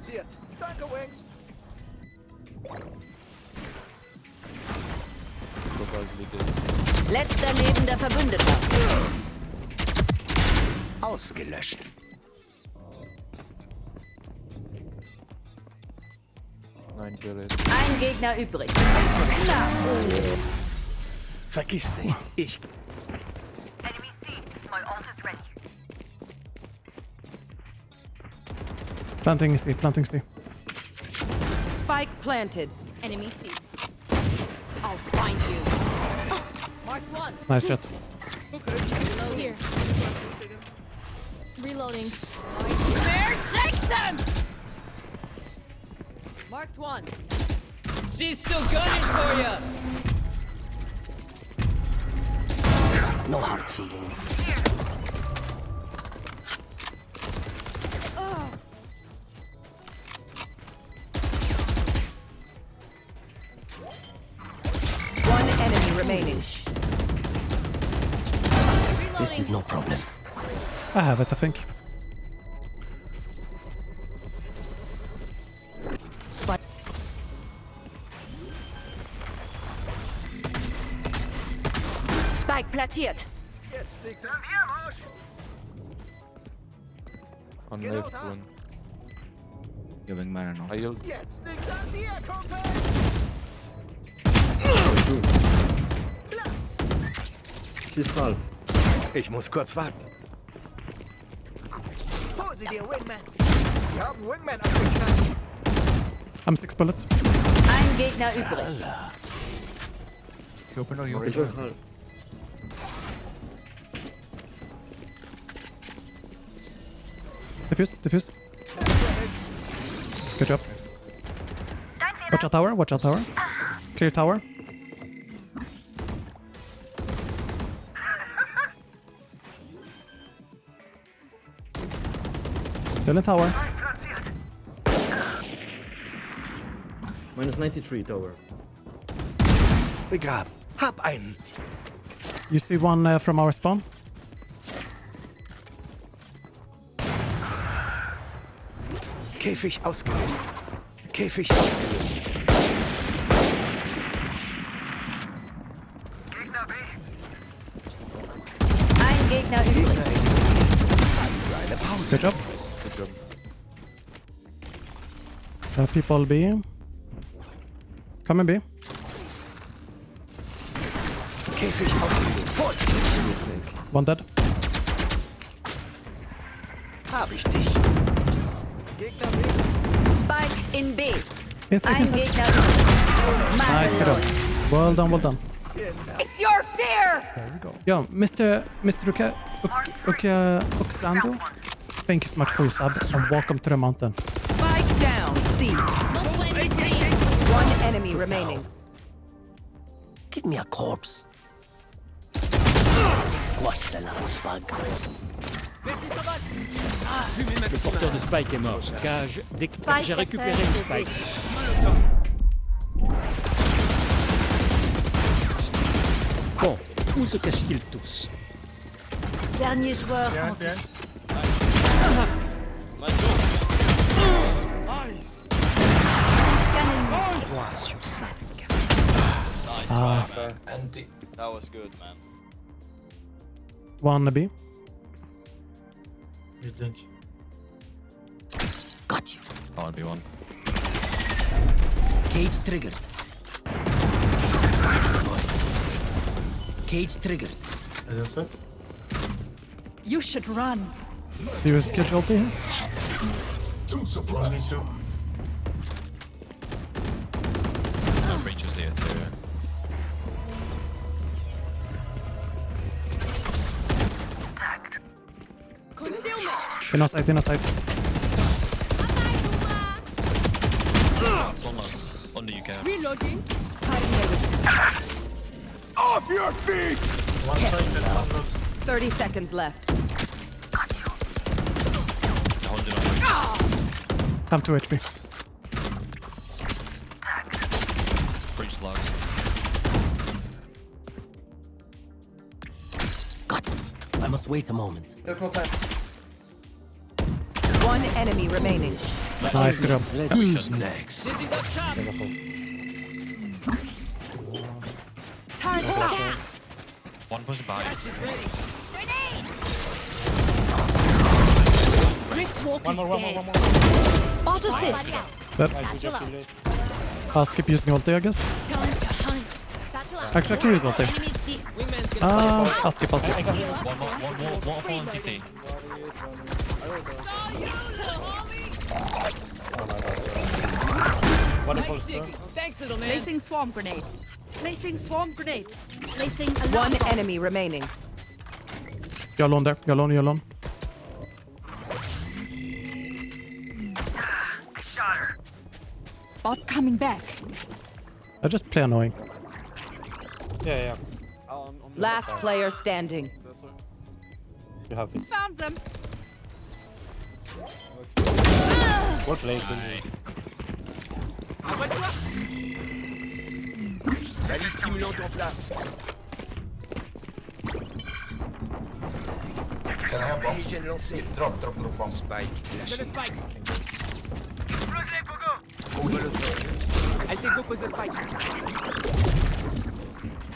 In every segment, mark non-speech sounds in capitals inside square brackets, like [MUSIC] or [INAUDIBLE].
platziert. Danke, Wings. Letzter lebender Verbündeter. Ausgelöscht. Nein. Ein Gegner übrig. Vergiss nicht, ich Planting C, planting C. Spike planted. Enemy C. I'll find you. [GASPS] Marked one. Nice jet. Here. Reloading. Where takes them? Marked one. She's still gunning for you. no hard feelings. One I have it, I think. Spike. Spike platziert. Jetzt liegt's an dir, Marsch. On Genau left one. Giving mana now. I healed. Jetzt liegt's an dir, Kumpel. Platz. She's half. Ich muss kurz warten. Hol sie dir, Wingman. Wir haben Wingman abgeknallt. I'm six bullets. Ein Gegner übrig. You open or you open? Enjoy half. Defuse, defuse. Good job. Watch out tower, watch out tower. Clear tower. Still in tower. Minus 93 tower. Begraben. Hab einen. You see one uh, from our spawn? Käfig ausgelöst. Käfig ausgelöst. Gegner B. Ein Gegner übrig. Eine Pause. Good job. Good job. Uh, people B. Come in B. Käfig ausgelöst. Vorsicht. One dead. Hab ich dich. Gegner B. Spike in B. Inside, Ein inside. Gegner übrig. Nice, good job. Well done, well done. It's your fear. Yo, Mr. Mr. Uka, Uk- Uka, Oxando, thank you so much for your sub and welcome to the mountain. Spike down. C. One enemy remaining. Give me a corpse. Squash the last bug. Le porteur de Spike est mort. Cage, dès que j'ai récupéré le Spike. Bon, où se cachent-ils tous? Dernier joueur en vie. Ah, That was good, man. one B. Got you. I'll be one. Cage triggered. Cage triggered. You should run. Do you schedule here? Breach was here too. In our side, in our side. It's on us. Under. Reloading. Off your feet! 30 seconds left. 100 on breach. I'm 2 HP. Breach locked. I must wait a moment. One enemy remaining. Nice, good job. Who's next? Turret out. One push by. Wristwalk is dead. Bot assist. I'll skip using ulti, I guess. Time to hunt. Actually, I can use ulti. Uh, I'll skip, I'll skip. One more, one more, waterfall on CT. Placing swarm grenade. Placing swarm grenade. Placing alarm One bomb. enemy remaining. You're alone there. You're alone, you're alone. Bot coming back. I just play annoying. Yeah, yeah. Last player standing. You have this. Found them. What Salut stimulante en place. Fumigène lancé. Drop, drop, drop bomb. Spike. Lâché. Spike. Explose-les, Pogo. Le. Altego pose le spike.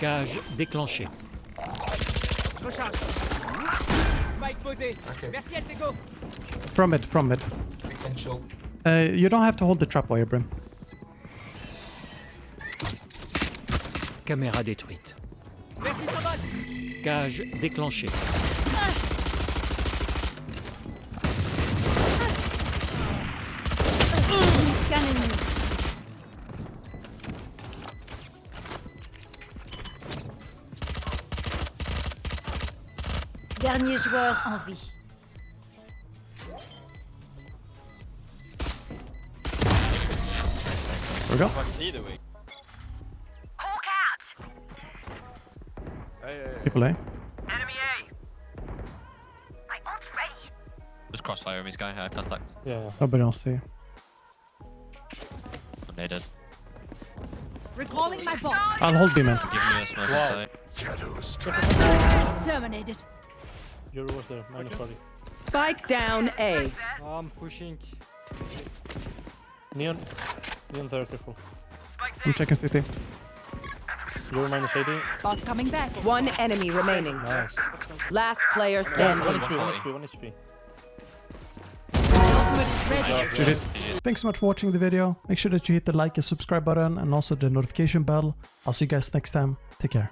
Cage déclenchée. Recharge. Spike posé. Okay. Merci, Altego. From it, from it. We can show. Uh, you don't have to hold the trap wire, Brim. Caméra détruite. Cage déclenché. Scanning me. Dernier joueur en vie. We go. What's he doing? Hawk out. People A. Enemy A. My ult's ready. Just crossfire him, he's guy high contact. Yeah, yeah. Nobody else see. They did. Recalling my bot. I'll hold B, man. Give me a smoke inside. Terminated. Euro was there. Minus 40. Spike down A. I'm pushing. Neon. Neon there, careful. I'm checking city. Euro minus 80. Bot coming back. One enemy remaining. Nice. Last player One standing. HP, one HP, one HP. My ultimate is Thanks so much for watching the video. Make sure that you hit the like and subscribe button and also the notification bell. I'll see you guys next time. Take care.